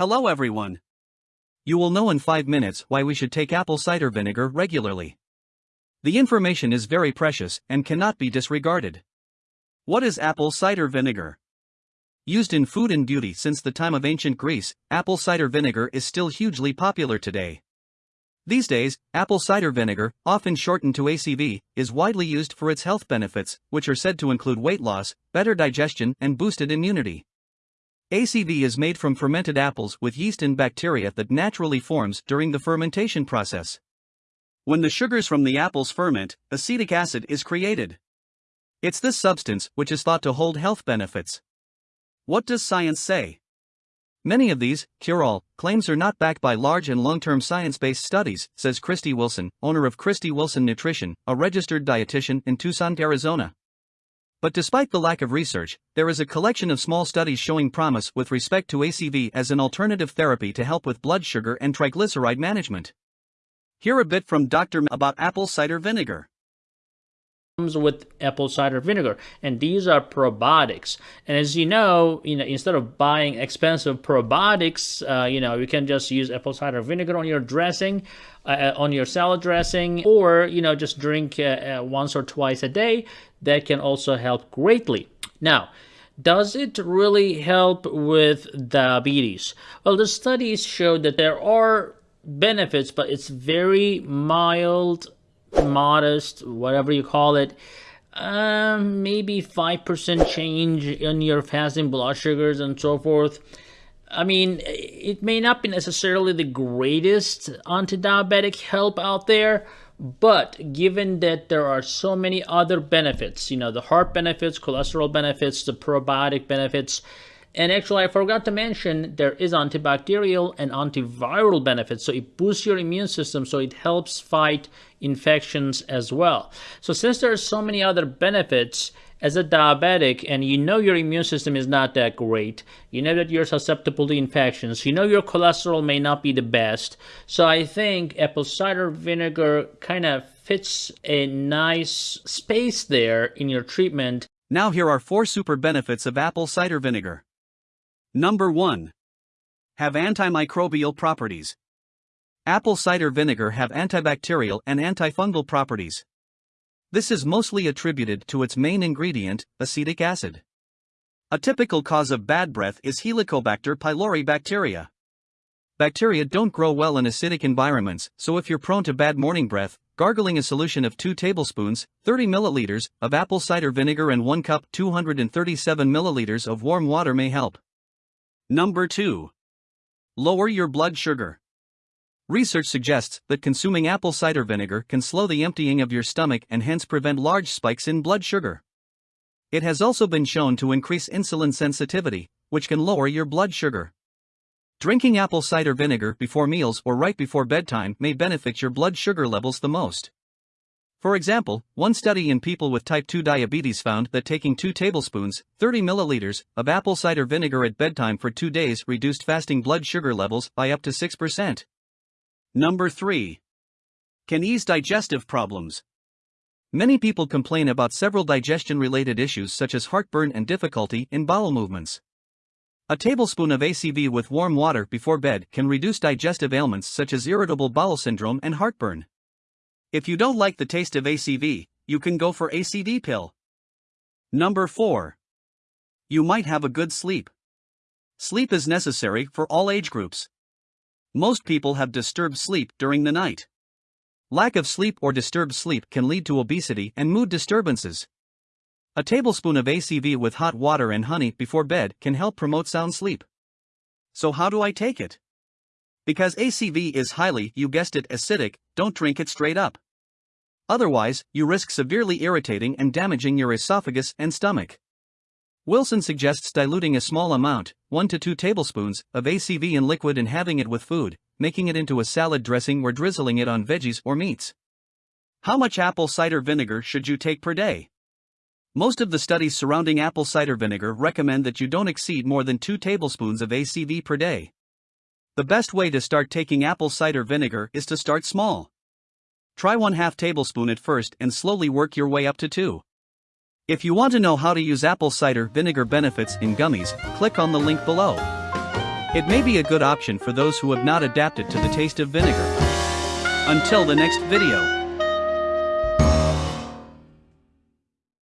Hello everyone. You will know in 5 minutes why we should take apple cider vinegar regularly. The information is very precious and cannot be disregarded. What is apple cider vinegar? Used in food and beauty since the time of ancient Greece, apple cider vinegar is still hugely popular today. These days, apple cider vinegar, often shortened to ACV, is widely used for its health benefits, which are said to include weight loss, better digestion, and boosted immunity. ACV is made from fermented apples with yeast and bacteria that naturally forms during the fermentation process. When the sugars from the apples ferment, acetic acid is created. It's this substance which is thought to hold health benefits. What does science say? Many of these, cure-all, claims are not backed by large and long-term science-based studies, says Christy Wilson, owner of Christy Wilson Nutrition, a registered dietitian in Tucson, Arizona. But despite the lack of research, there is a collection of small studies showing promise with respect to ACV as an alternative therapy to help with blood sugar and triglyceride management. Hear a bit from Dr. about apple cider vinegar with apple cider vinegar. And these are probiotics. And as you know you know instead of buying expensive probiotics uh, you know you can just use apple cider vinegar on your dressing uh, on your salad dressing or you know just drink uh, uh, once or twice a day. That can also help greatly. Now does it really help with diabetes? Well the studies showed that there are benefits but it's very mild modest, whatever you call it, um, maybe 5% change in your fasting blood sugars and so forth. I mean, it may not be necessarily the greatest anti-diabetic help out there, but given that there are so many other benefits, you know, the heart benefits, cholesterol benefits, the probiotic benefits, and actually, I forgot to mention there is antibacterial and antiviral benefits. So it boosts your immune system, so it helps fight infections as well. So since there are so many other benefits, as a diabetic and you know your immune system is not that great, you know that you're susceptible to infections, you know your cholesterol may not be the best. So I think apple cider vinegar kind of fits a nice space there in your treatment. Now here are four super benefits of apple cider vinegar. Number 1. Have antimicrobial properties. Apple cider vinegar have antibacterial and antifungal properties. This is mostly attributed to its main ingredient, acetic acid. A typical cause of bad breath is Helicobacter pylori bacteria. Bacteria don't grow well in acidic environments, so if you're prone to bad morning breath, gargling a solution of 2 tablespoons, 30 milliliters, of apple cider vinegar and 1 cup 237 milliliters of warm water may help. Number 2. Lower your blood sugar. Research suggests that consuming apple cider vinegar can slow the emptying of your stomach and hence prevent large spikes in blood sugar. It has also been shown to increase insulin sensitivity, which can lower your blood sugar. Drinking apple cider vinegar before meals or right before bedtime may benefit your blood sugar levels the most. For example, one study in people with type 2 diabetes found that taking 2 tablespoons, 30 milliliters, of apple cider vinegar at bedtime for 2 days reduced fasting blood sugar levels by up to 6%. Number 3. Can ease digestive problems. Many people complain about several digestion related issues such as heartburn and difficulty in bowel movements. A tablespoon of ACV with warm water before bed can reduce digestive ailments such as irritable bowel syndrome and heartburn. If you don't like the taste of ACV, you can go for ACV pill. Number 4. You might have a good sleep. Sleep is necessary for all age groups. Most people have disturbed sleep during the night. Lack of sleep or disturbed sleep can lead to obesity and mood disturbances. A tablespoon of ACV with hot water and honey before bed can help promote sound sleep. So, how do I take it? Because ACV is highly, you guessed it, acidic, don't drink it straight up. Otherwise, you risk severely irritating and damaging your esophagus and stomach. Wilson suggests diluting a small amount, 1 to 2 tablespoons, of ACV in liquid and having it with food, making it into a salad dressing or drizzling it on veggies or meats. How much apple cider vinegar should you take per day? Most of the studies surrounding apple cider vinegar recommend that you don't exceed more than 2 tablespoons of ACV per day. The best way to start taking apple cider vinegar is to start small. Try 1 2 tablespoon at first and slowly work your way up to 2. If you want to know how to use apple cider vinegar benefits in gummies, click on the link below. It may be a good option for those who have not adapted to the taste of vinegar. Until the next video.